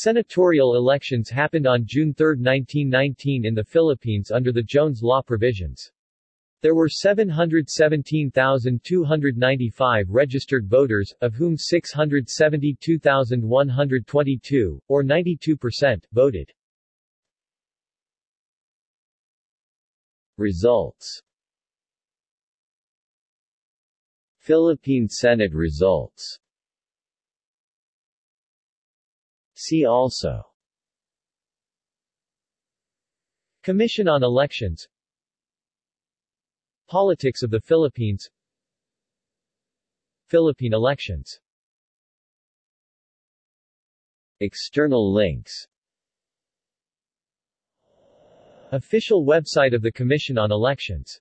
Senatorial elections happened on June 3, 1919 in the Philippines under the Jones Law provisions. There were 717,295 registered voters, of whom 672,122, or 92%, voted. Results Philippine Senate results See also. Commission on Elections. Politics of the Philippines. Philippine elections. External links. Official website of the Commission on Elections